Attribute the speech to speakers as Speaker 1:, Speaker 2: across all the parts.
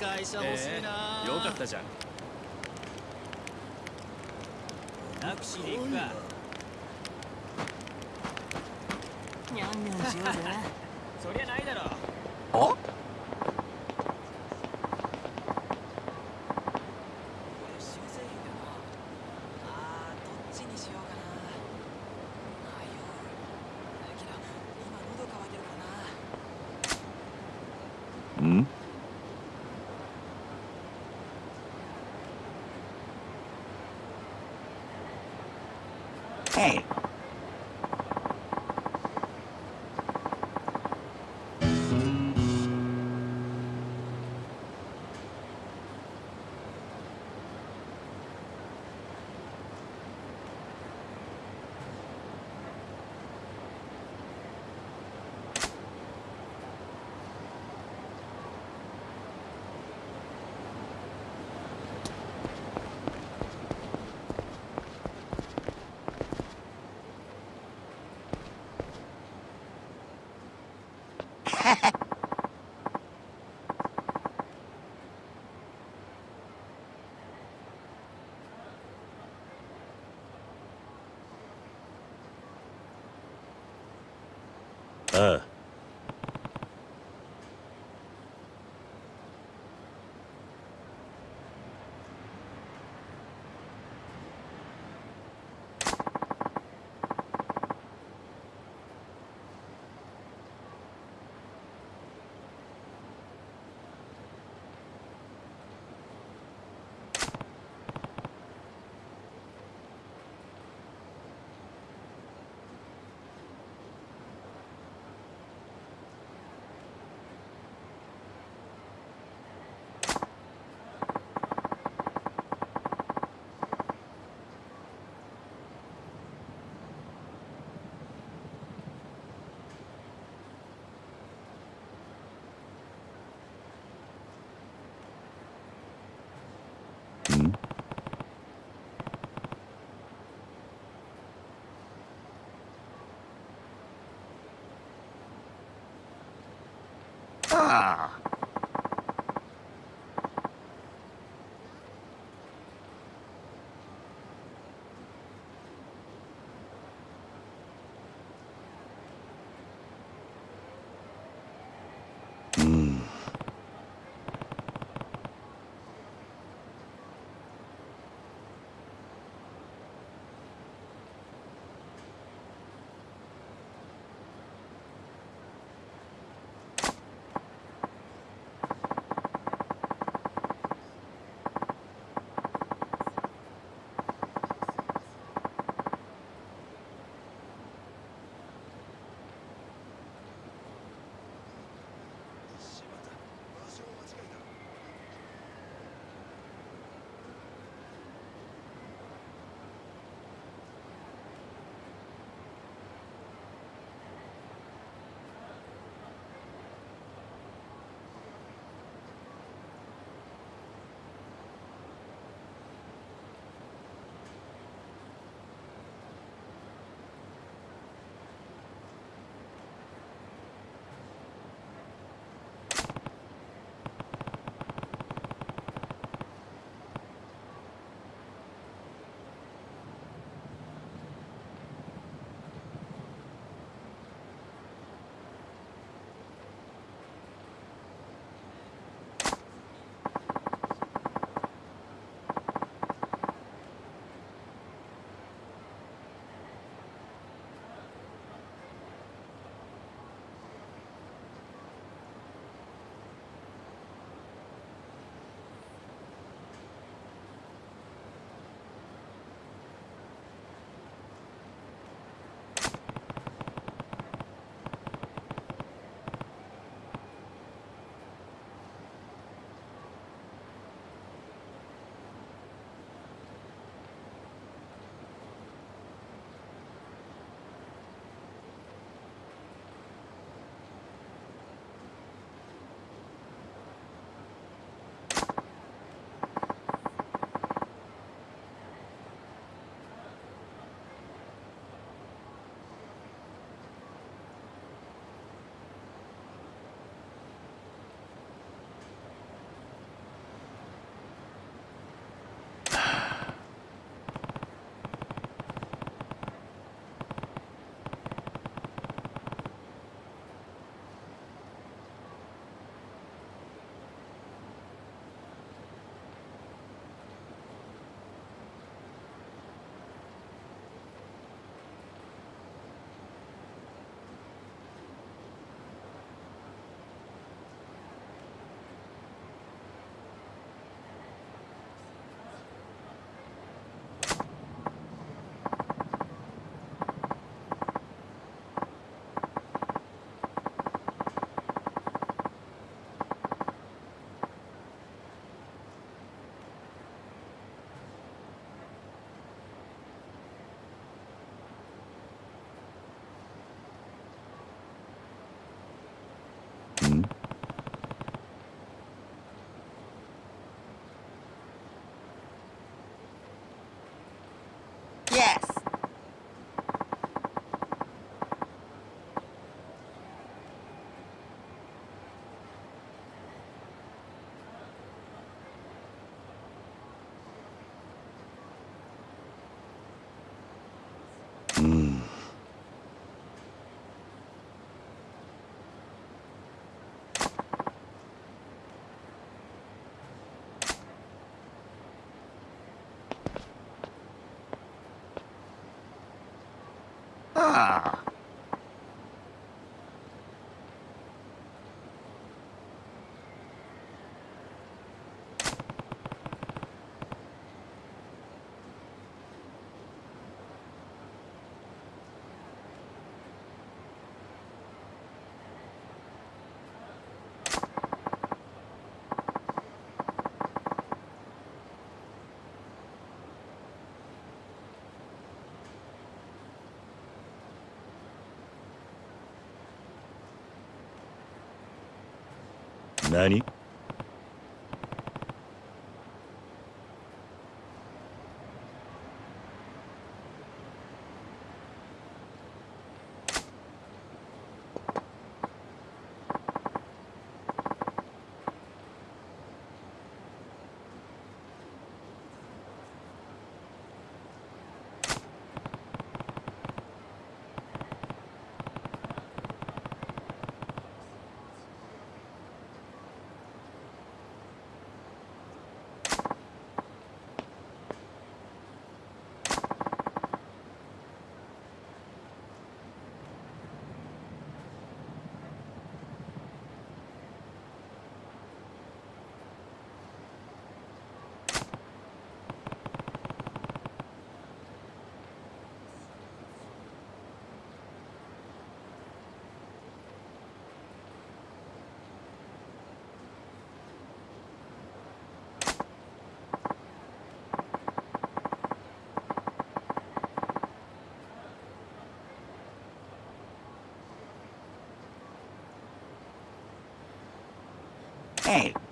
Speaker 1: 会社欲しいな、
Speaker 2: えー、よかったじゃん。
Speaker 1: タクシーで行くか。
Speaker 3: にゃんにゃんしようぜ
Speaker 1: そりゃないだろ。
Speaker 2: あ？
Speaker 4: あ
Speaker 5: 何？え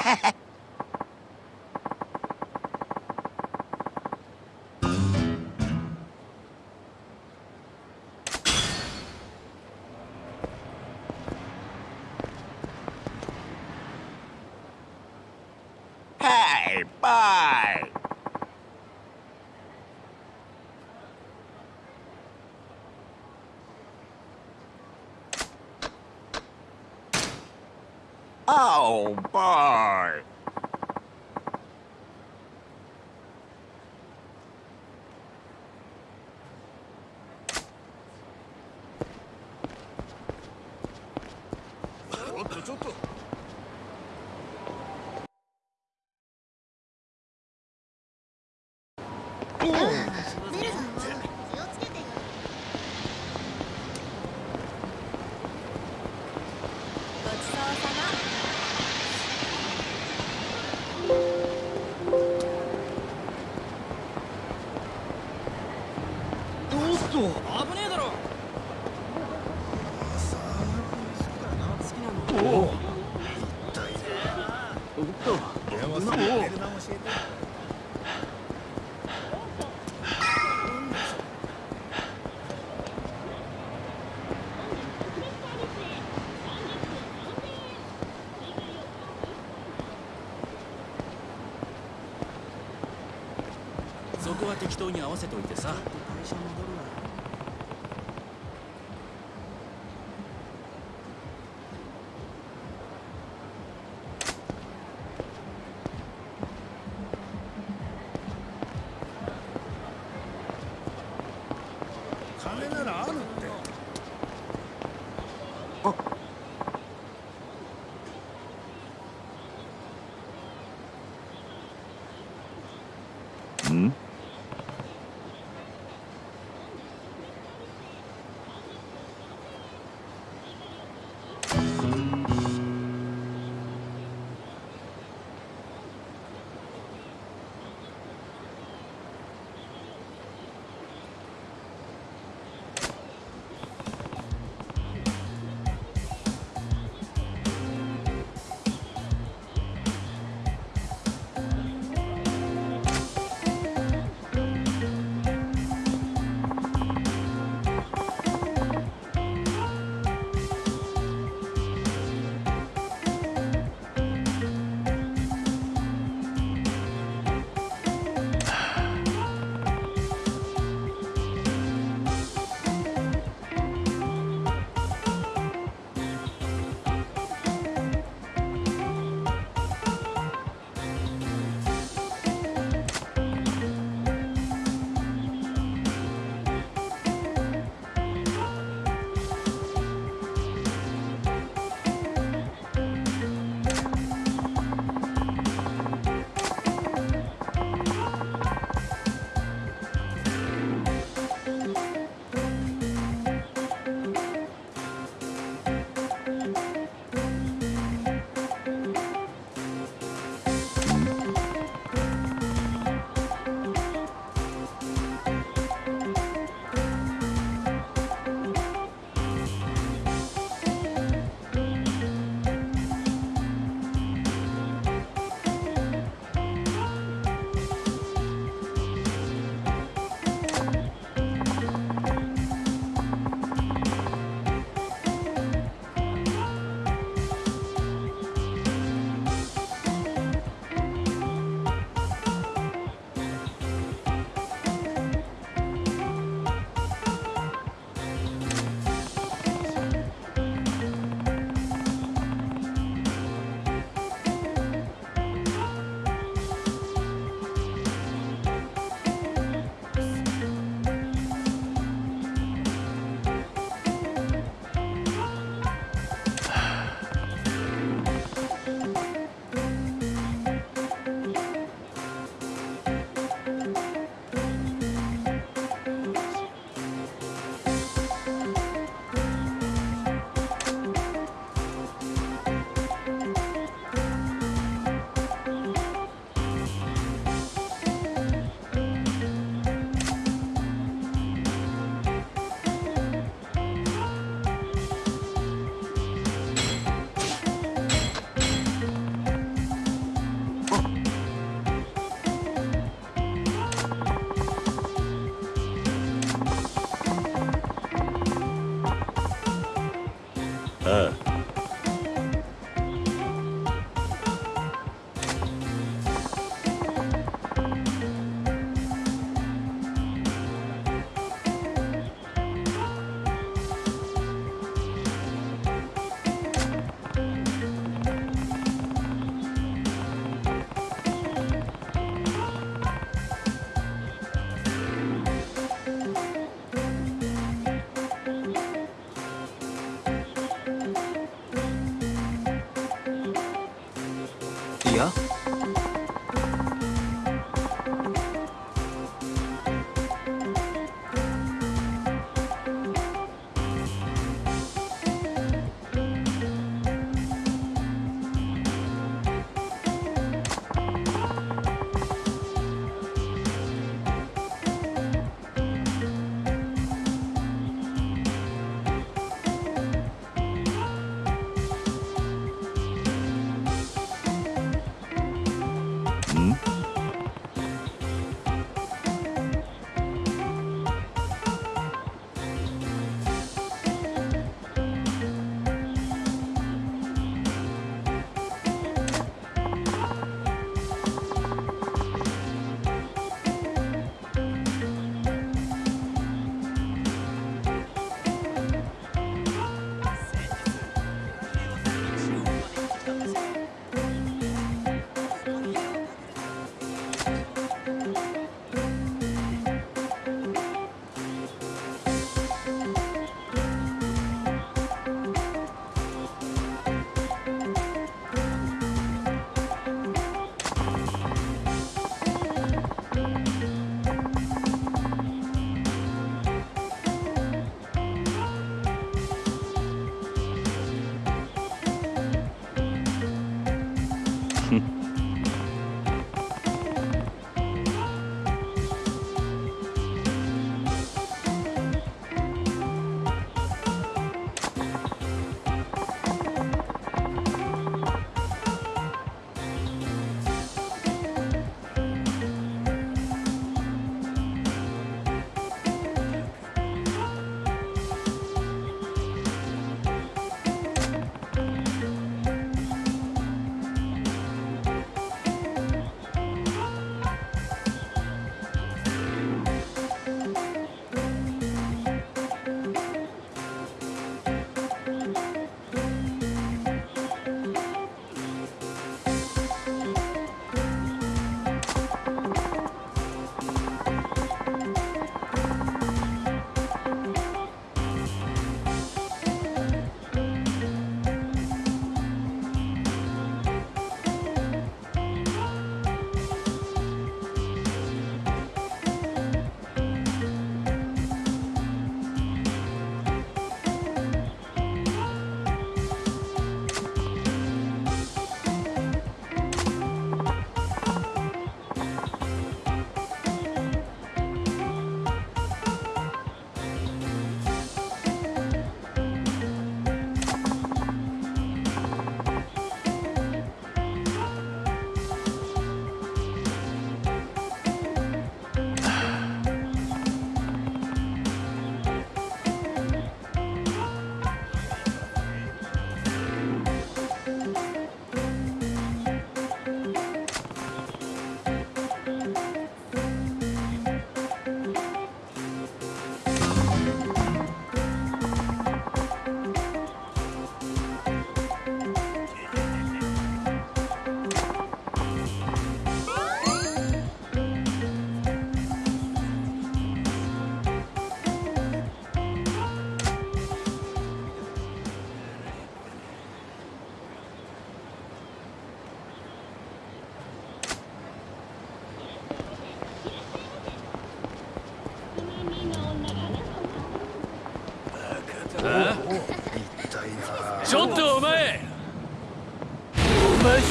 Speaker 5: はい
Speaker 6: 適当に合わせといてさ。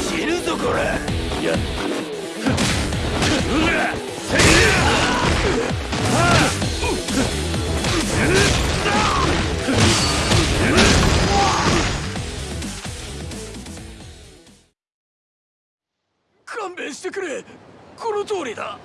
Speaker 2: 死ぬぞこらいやうら勘弁してくれ。この通りだ。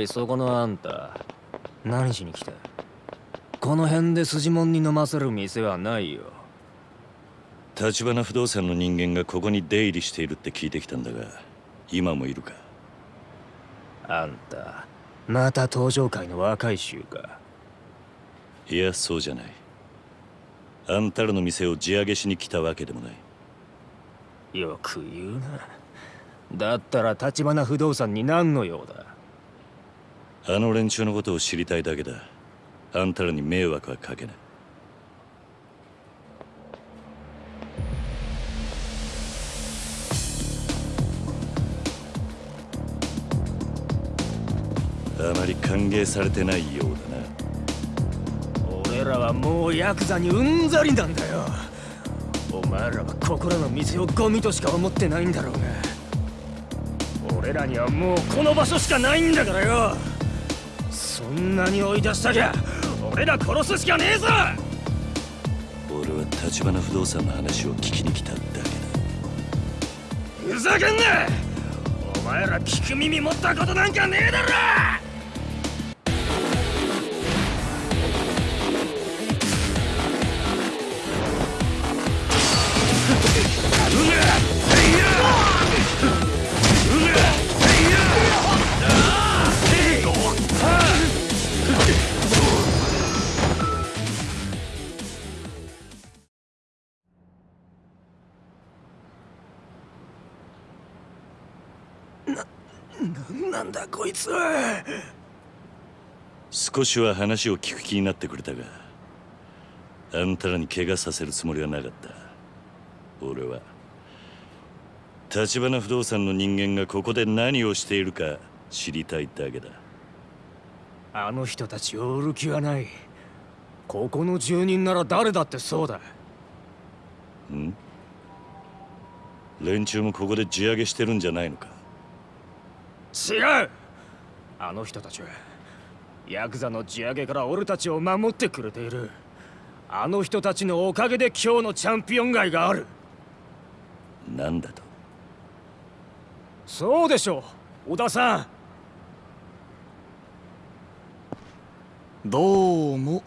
Speaker 7: いそこのあんた何しに来た？この辺で筋もんに飲ませる店はないよ。
Speaker 4: 橘不動産の人間がここに出入りしているって聞いてきたんだが今もいるか？
Speaker 7: あんたまた登場界の若い衆か。
Speaker 4: いやそうじゃない。あんたらの店を地上げしに来たわけでもない。
Speaker 7: よく言うな。だったら橘不動産に何の用だ？
Speaker 4: あの連中のことを知りたいだけだ。あんたらに迷惑はかけない。あまり歓迎されてないようだな。
Speaker 7: 俺らはもうヤクザにうんざりなんだよ。お前らはここらの店をゴミとしか思ってないんだろうが。俺らにはもうこの場所しかないんだからよ。んなに追い出したきゃ俺ら殺すしかねえぞ！
Speaker 4: 俺は橘不動産の話を聞きに来ただけだ。
Speaker 7: ふざけんな！お前ら聞く耳持ったことなんかねえだろ
Speaker 4: 少しは話を聞く気になってくれたがあんたらに怪我させるつもりはなかった。俺は橘不動産の人間がここで何をしているか知りたいだけだ。
Speaker 7: あの人たちを売る気はない。ここの住人なら誰だってそうだ。
Speaker 4: ん？連中もここで地上げしてるんじゃないのか？
Speaker 7: 違う！あの人たちはヤクザの地上げから俺たちを守ってくれている。あの人たちのおかげで今日のチャンピオン街がある。
Speaker 4: なんだと？
Speaker 7: そうでしょう小田さん。
Speaker 8: どうも。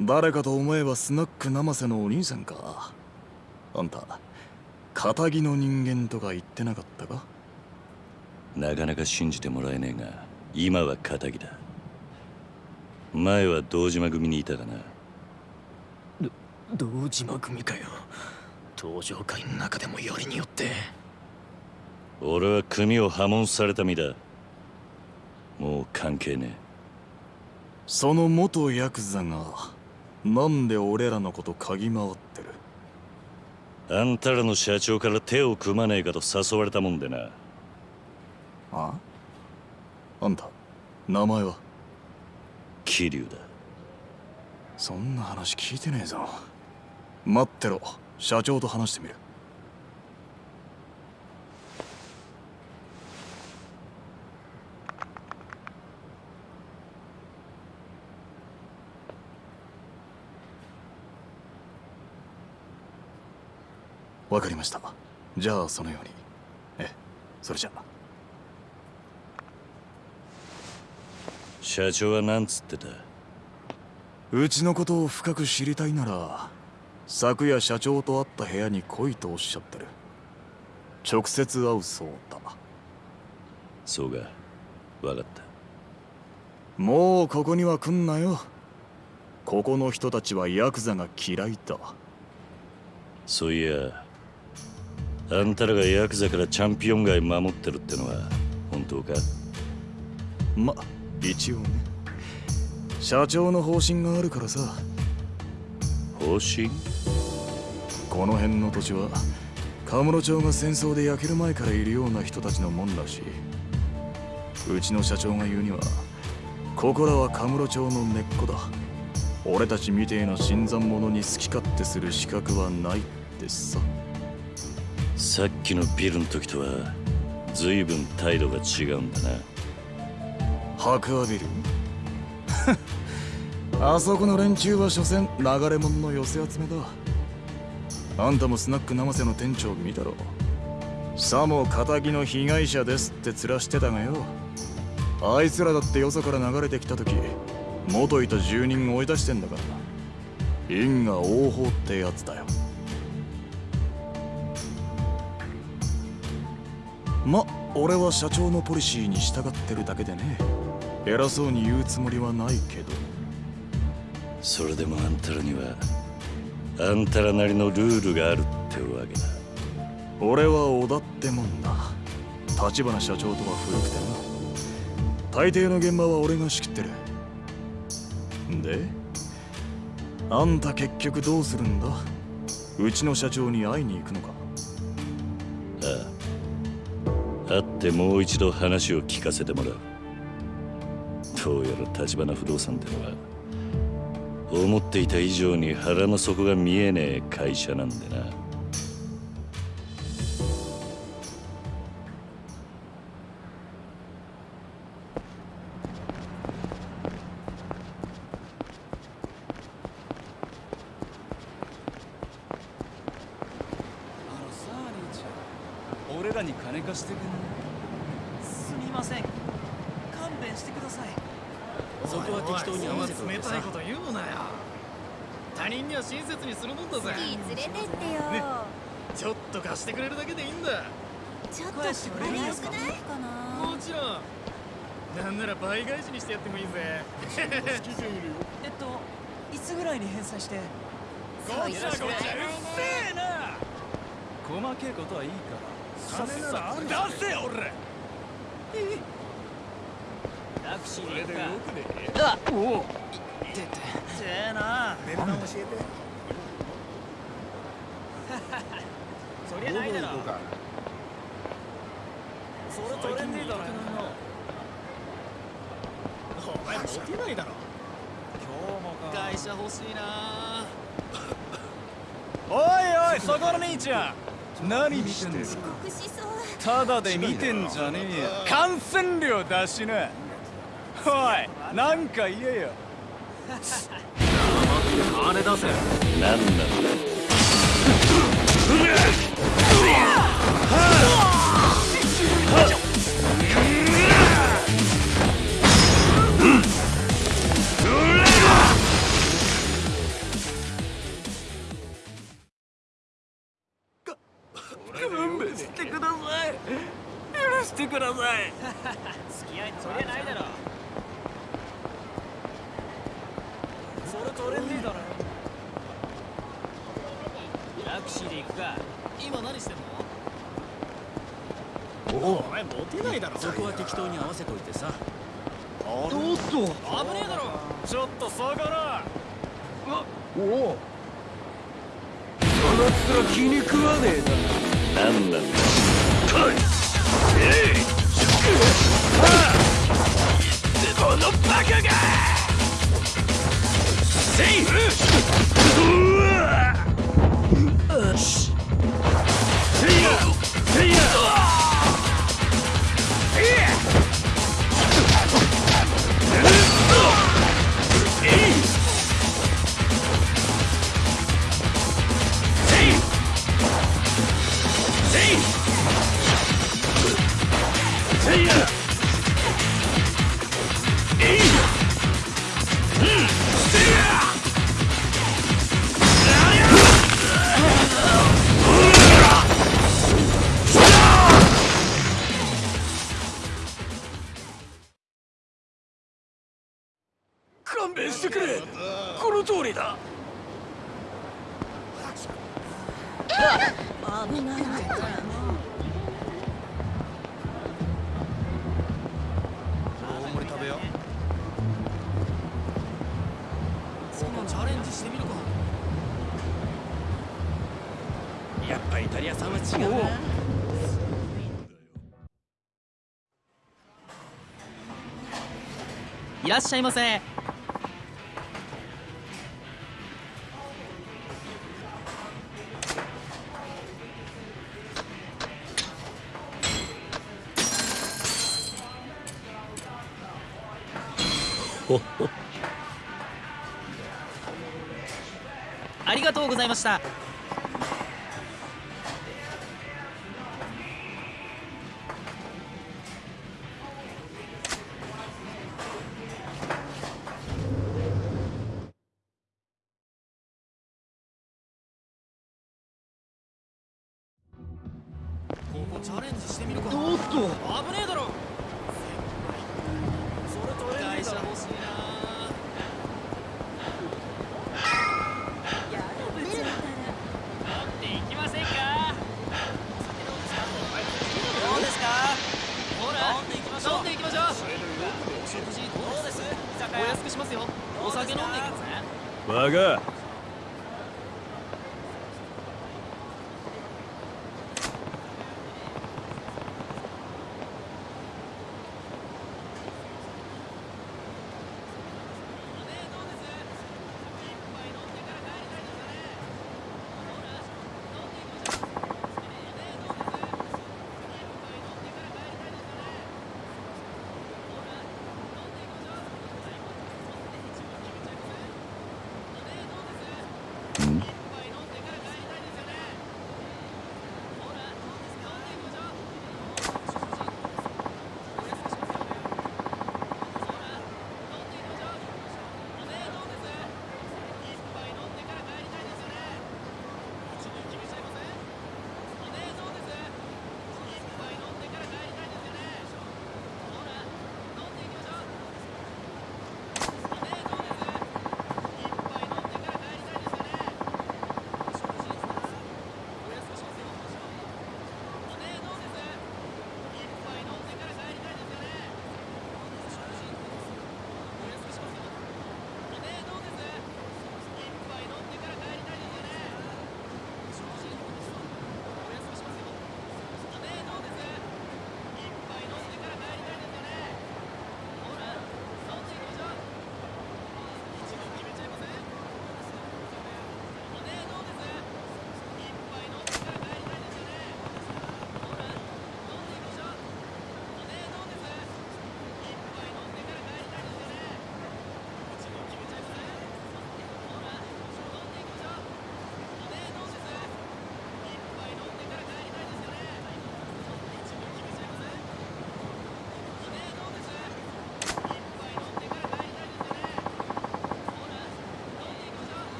Speaker 8: 誰かと思えばスナック生瀬のお兄さんか。あんた仇の人間とか言ってなかったか？
Speaker 4: なかなか信じてもらえねえが今は仇だ前は堂島組にいたかな。
Speaker 7: 堂島組かよ。登場会の中でもよりによって。
Speaker 4: 俺は組を破門された身だ。もう関係ね
Speaker 8: その元ヤクザがなんで俺らのこと嗅ぎ回ってる？
Speaker 4: えあんたらの社長から手を組まねえかと誘われたもんでな。
Speaker 8: あ？あんた名前は？
Speaker 4: 桐生だ。
Speaker 8: そんな話聞いてねえぞ。待ってろ。社長と話してみる。わかりました。じゃあそのように。ええそれじゃ。あ
Speaker 4: 社長は何つってた？
Speaker 8: うちのことを深く知りたいなら昨夜社長と会った部屋に来いとおっしゃってる。直接会うそうだ。
Speaker 4: そうか。分かった。
Speaker 8: もうここには来んなよ。ここの人たちはヤクザが嫌いだ。
Speaker 4: そういやあんたらがヤクザからチャンピオン街守ってるってのは本当か？
Speaker 8: ま一応ね。社長の方針があるからさ。
Speaker 4: 方針？
Speaker 8: この辺の土地はカムロ町が戦争で焼ける前からいるような人たちのもんらしいうちの社長が言うにはここらはカムロ町の根っこだ。俺たちみてえな新参者に好き勝手する資格はないってさ。
Speaker 4: さっきのビルの時とは随分態度が違うんだな
Speaker 8: 白亜ビル。あそこの連中は所詮流れ者の寄せ集めだ。あんたもスナック生瀬の店長見たろ。さも仇の被害者ですって面してたがよ。あいつらだってよそから流れてきた時元いた住人追い出してんだから。因果応報ってやつだよ。ま俺は社長のポリシーに従ってるだけでね。偉そうに言うつもりはないけど。
Speaker 4: それでもあんたらにはあんたらなりのルールがあるってわけだ。
Speaker 8: 俺は織田ってもんだ。立花社長とは古くてな。大抵の現場は俺が仕切ってる。であんた結局どうするんだ？うちの社長に会いに行くのか？
Speaker 4: ああ。会ってもう一度話を聞かせてもらうどうやら立花不動産ってのは思っていた以上に腹の底が見えねえ会社なんでな。
Speaker 2: 俺らに金貸してくんない
Speaker 6: すみません勘弁してください
Speaker 2: そこは適当に合わせといてさ
Speaker 9: と言うなよ他人には親切にするもんだぜ。
Speaker 3: 連れてってよ、
Speaker 9: ちょっと貸してくれるだけでいいんだ。
Speaker 3: ちょっとあれよくない？かな
Speaker 9: もちろん。なんなら倍返しにしてやってもいいぜ。好きじゃいるよ。
Speaker 6: えっといつぐらいに返済して？
Speaker 9: ごちゃごちゃうっせえな。
Speaker 2: 細けえことはいいから。
Speaker 9: 金なら出せよ俺。
Speaker 6: タクシー
Speaker 9: これでよくね
Speaker 6: あおお出てせえな
Speaker 9: 値段教えて
Speaker 6: そりゃないだろ
Speaker 9: か
Speaker 6: それトレンディーだろ
Speaker 9: お前モテないだろ
Speaker 6: 今日もか
Speaker 9: 会社欲しいな
Speaker 2: おいおいそこの兄ちゃん。何見てんだ？
Speaker 3: 遅刻しそう。
Speaker 2: ただで見てんじゃねえよ。感染料出しなおいなんか言えよ。
Speaker 9: 金出せ。
Speaker 4: 何なん
Speaker 6: それトレンディーだろタクシーで行くか。
Speaker 9: 今何してんの？お前モテないだろ。
Speaker 6: そこは適当に合わせといてさ。
Speaker 9: おっと。危ねえだろ。
Speaker 2: ちょっと下がら
Speaker 4: 何なんだ
Speaker 7: 勘
Speaker 9: らっしゃいませ。ありがとうございました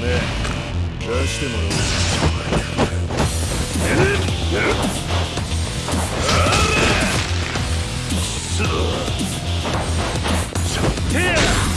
Speaker 10: 出してもらおう。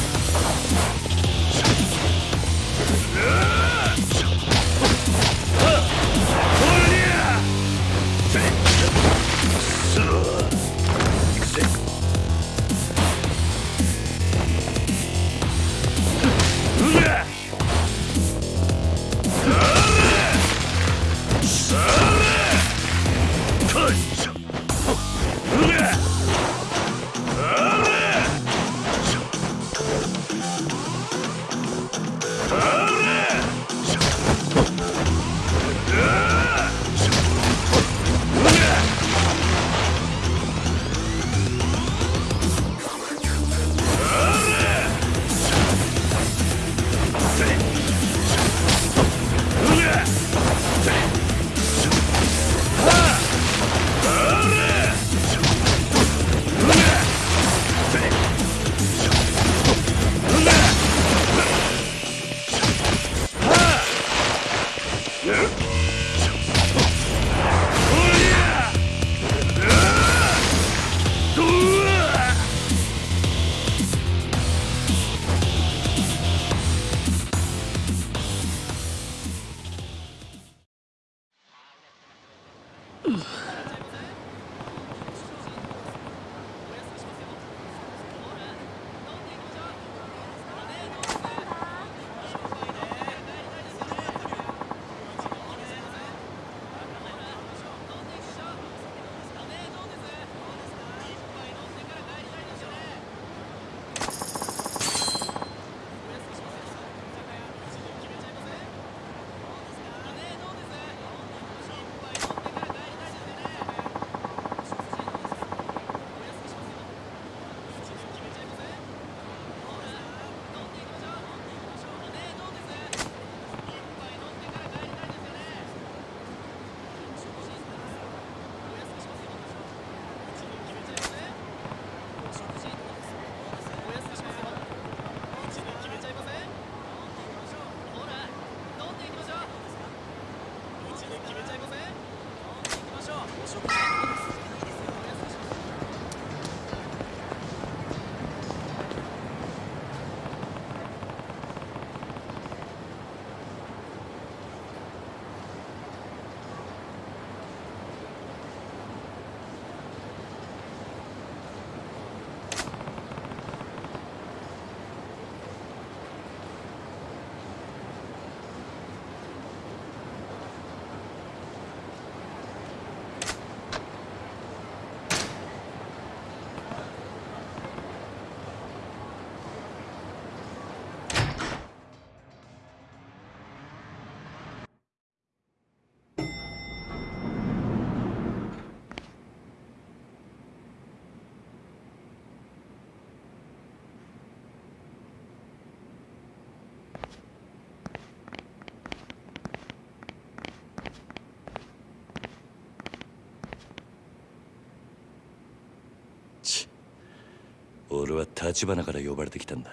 Speaker 4: 俺は立花から呼ばれてきたんだ。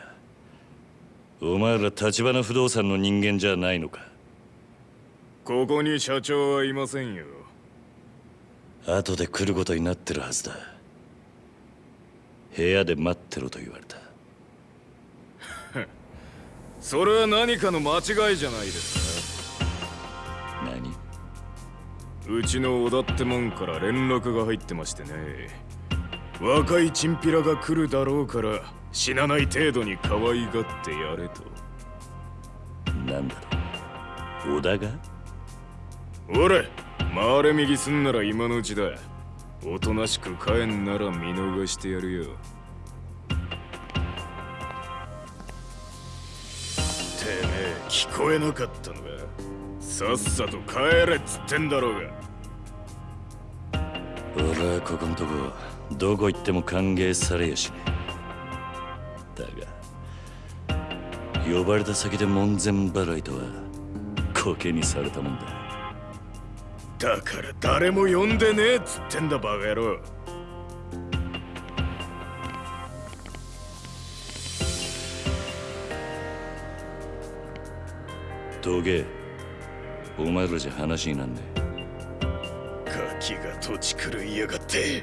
Speaker 4: お前ら立花不動産の人間じゃないのか？
Speaker 10: ここに社長はいませんよ。
Speaker 4: 後で来ることになってるはずだ。部屋で待ってろと言われた。
Speaker 10: それは何かの間違いじゃないです
Speaker 4: 何？
Speaker 10: かうちの小田ってもんから連絡が入ってましてね若いチンピラが来るだろうから死なない程度に可愛がってやれと。
Speaker 4: なんだろう。小田が？
Speaker 10: 俺回れ右すんなら今のうちだおとなしく帰んなら見逃してやるよ。てめえ聞こえなかったのか？さっさと帰れっつってんだろうが。
Speaker 4: 俺はここんとこどこ行っても歓迎されやしね。えだが呼ばれた先で門前払いとはコケにされたもんだ。
Speaker 10: だから誰も呼んでねえっつってんだバカ野郎。
Speaker 4: どけお前らじゃ話になんね
Speaker 7: ガキが土地狂いやがって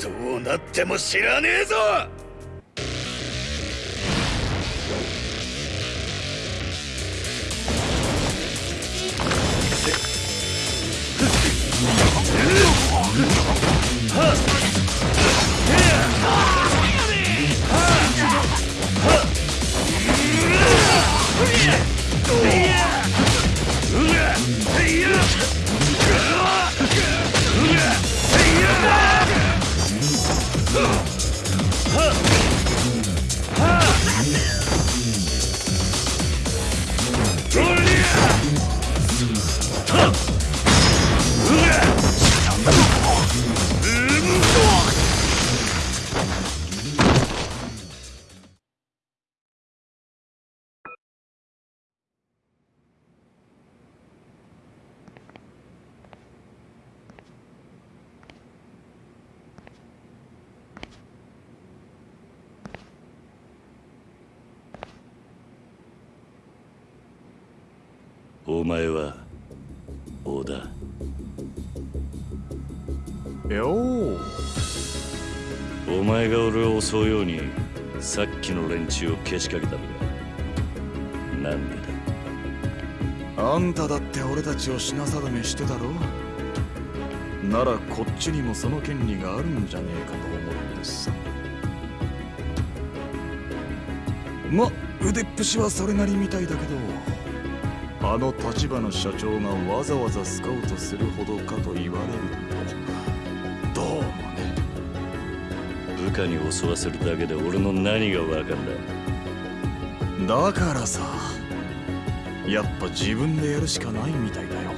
Speaker 7: どうなっても知らねえぞ！
Speaker 4: が俺を襲うようにさっきの連中をけしかけたのかなんでだ？
Speaker 8: あんただって俺たちを品定めしてたろならこっちにもその権利があるんじゃねえかと思ってさま腕っぷしはそれなりみたいだけどあの立花社長がわざわざスカウトするほどかと言われる。と
Speaker 4: 部下に襲わせるだけで俺の何がわかんだ？
Speaker 8: だからさやっぱ自分でやるしかないみたいだよ。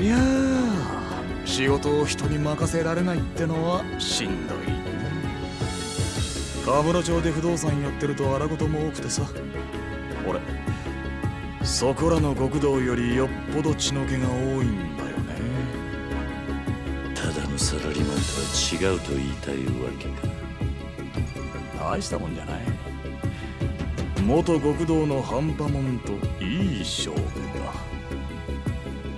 Speaker 8: いやー仕事を人に任せられないってのはしんどい。ね河村町で不動産やってると荒事も多くてさ。俺。そこらの極道よりよっぽど血の気が多いんだよ
Speaker 4: とは違うと言いたいわけか。
Speaker 8: 大したもんじゃない。元極道の半端もんといい勝負だ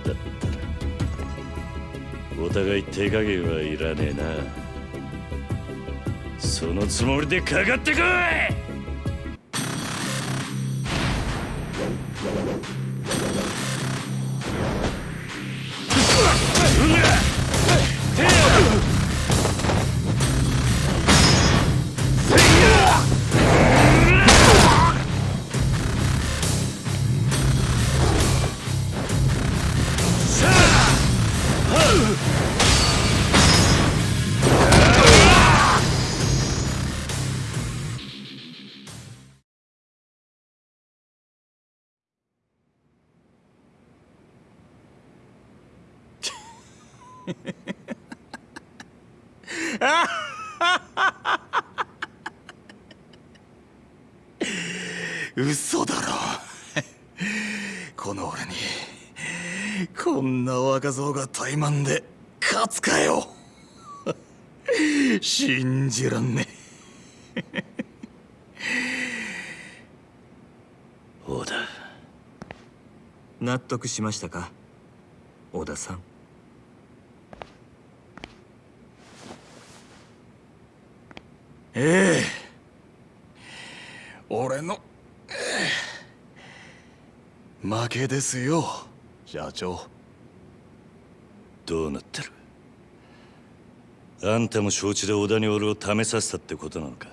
Speaker 4: だったらお互い手加減はいらねえな。そのつもりでかかってこい
Speaker 8: 造が怠慢で勝つかよ。信じらんね
Speaker 4: 織田
Speaker 11: 納得しましたか？小田さん。
Speaker 8: ええ。俺の、ええ。負けですよ社長
Speaker 4: どうなってる？あんたも承知で織田に俺を試させたってことなのか？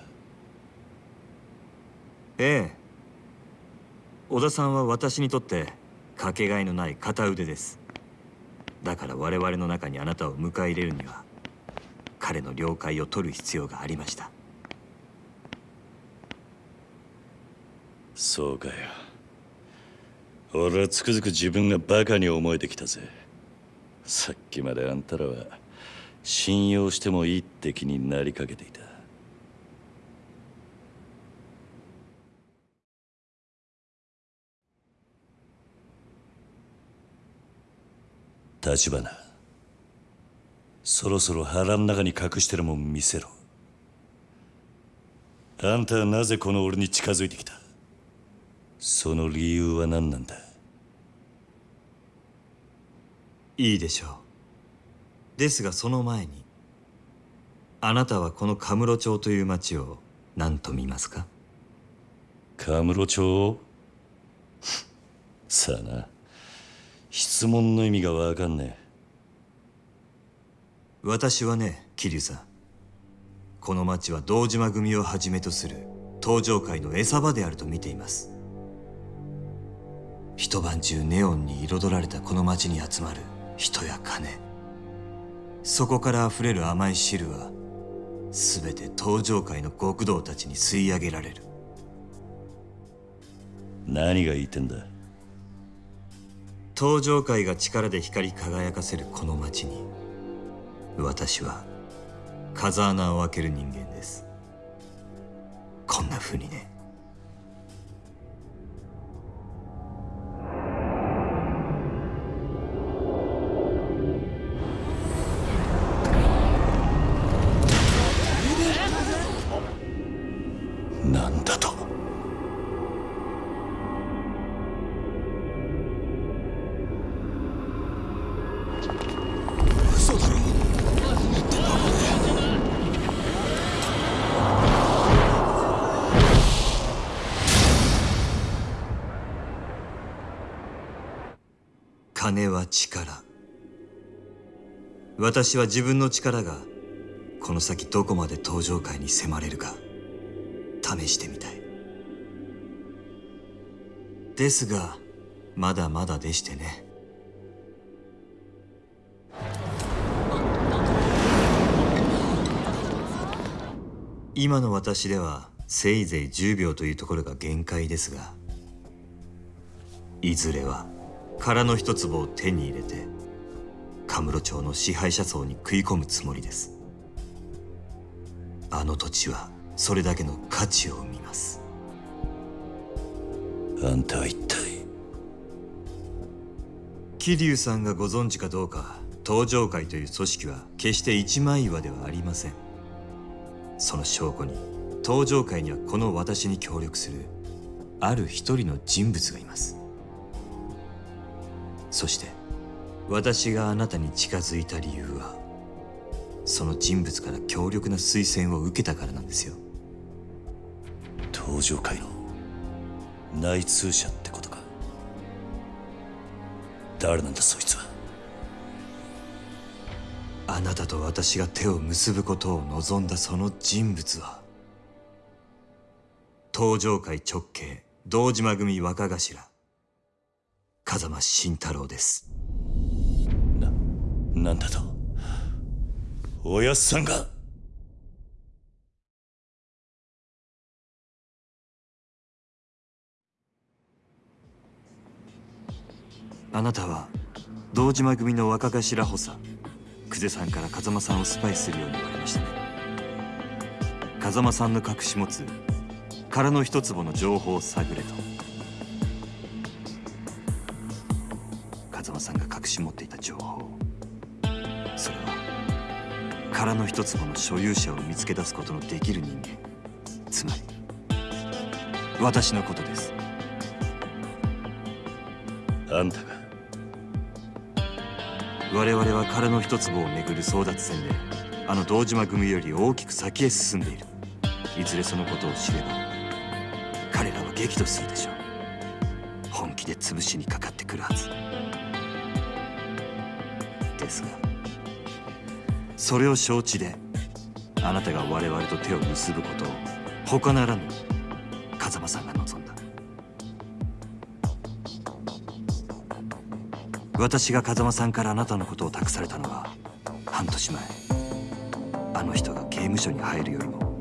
Speaker 11: ええ。小田さんは私にとってかけがえのない片腕です。だから我々の中にあなたを迎え入れるには彼の了解を取る必要がありました。
Speaker 4: そうかよ。俺はつくづく自分がバカに思えてきたぜさっきまであんたらは信用してもいいって気になりかけていた。立花そろそろ腹ん中に隠してるもん見せろ。あんたはなぜこの俺に近づいてきた？その理由は何なんだ？
Speaker 11: いいでしょう。ですがその前にあなたはこのカムロ町という町を何と見ますか？
Speaker 4: カムロ町？さあな。質問の意味がわかんね
Speaker 11: 私はね桐生さん。この町は堂島組をはじめとする登場界の餌場であると見ています。一晩中ネオンに彩られたこの町に集まる人や金。そこから溢れる甘い汁は全て登場界の極道たちに吸い上げられる。
Speaker 4: え何が言ってんだ？
Speaker 11: 登場界が力で光り輝かせるこの町に私は風穴を開ける人間です。こんな風にね私は自分の力がこの先どこまで登場界に迫れるか試してみたい。ですがまだまだでしてね。今の私ではせいぜい10秒というところが限界ですがいずれは殻の一粒を手に入れてカムロ町の支配者層に食い込むつもりです。あの土地はそれだけの価値を生みます。
Speaker 4: あんたは一体？
Speaker 11: 桐生さんがご存知かどうか登場会という組織は決して一枚岩ではありません。その証拠に登場会にはこの私に協力するある一人の人物がいます。そして私があなたに近づいた理由はその人物から強力な推薦を受けたからなんですよ。
Speaker 4: 登場界の内通者ってことか。誰なんだそいつは。
Speaker 11: あなたと私が手を結ぶことを望んだその人物は登場界直系堂島組若頭風間慎太郎です。
Speaker 4: ななんだと？おやっさんが？
Speaker 11: あなたは堂島組の若頭補佐久世さんから風間さんをスパイするように言われましたね。風間さんの隠し持つ殻の一坪の情報を探れと。風間さんが隠し持っていた情報それは殻の一坪の所有者を見つけ出すことのできる人間つまり私のことです。
Speaker 4: あんたが。
Speaker 11: 我々は殻の一坪をめぐる争奪戦であの堂島組より大きく先へ進んでいる。いずれそのことを知れば彼らは激怒するでしょう。本気で潰しにかかってくるはず。ですがそれを承知であなたが我々と手を結ぶことを他ならぬ風間さんが望んだ。私が風間さんからあなたのことを託されたのは半年前。あの人が刑務所に入るよりも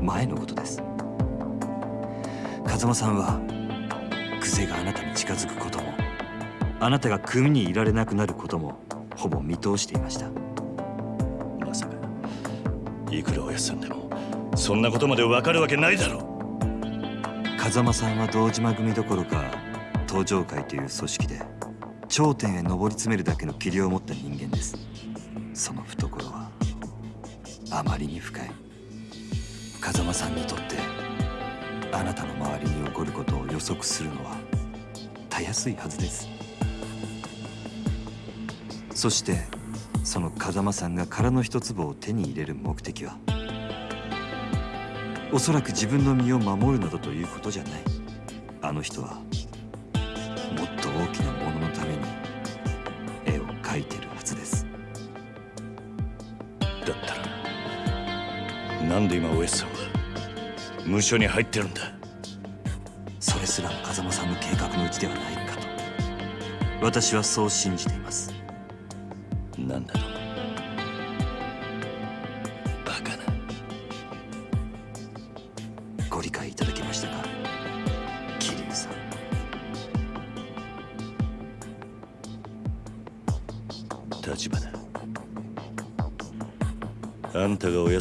Speaker 11: 前のことです。風間さんはクゼがあなたに近づくこともあなたが組にいられなくなることもほぼ見通していました。
Speaker 4: いくらおやっさんでもそんなことまでわかるわけないだろ
Speaker 11: 風間さんは堂島組どころか登場会という組織で頂点へ上り詰めるだけの器量を持った人間です。その懐はあまりに深い。風間さんにとってあなたの周りに起こることを予測するのはたやすいはずです。そして風間さんが殻の一粒を手に入れる目的は？おそらく自分の身を守るなどということじゃない。あの人はもっと大きなもののために絵を描いてるはずです。
Speaker 4: だったらなんで今おやさんは無所に入ってるんだ。
Speaker 11: それすらも風間さんの計画のうちではないかと。私はそう信じています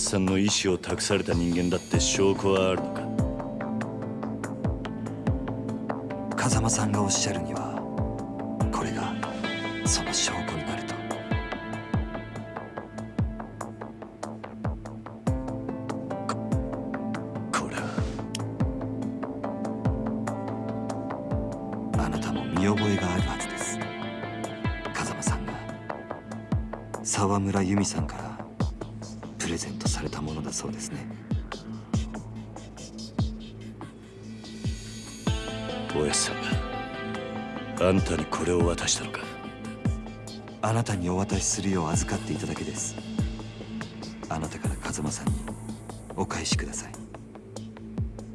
Speaker 11: さん
Speaker 4: の意志を託された人間だって証拠はあるのか？
Speaker 11: 風間さんがおっしゃるにはこれがその証拠になると。
Speaker 4: これは
Speaker 11: あなたも見覚えがあるはずです。風間さんが沢村由美さんからそうですね。
Speaker 4: おやっさんがあんたにこれを渡したのか？
Speaker 11: あなたにお渡しするよう預かっていただけです。あなたから風間さんにお返しください。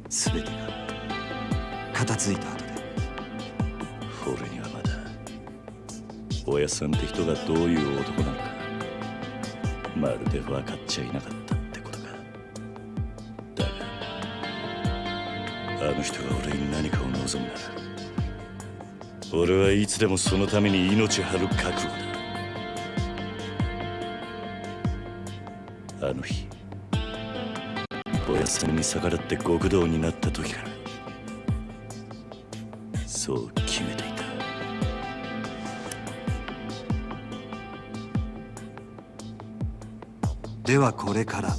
Speaker 11: 全てが片付いた後で。
Speaker 4: 俺にはまだおやっさんって人がどういう男なのかまるで分かっちゃいなかったの人が俺に何かを望むなら俺はいつでもそのために命張る覚悟だ。あの日おやさんに逆らって極道になった時からそう決めていた。
Speaker 11: ではこれから。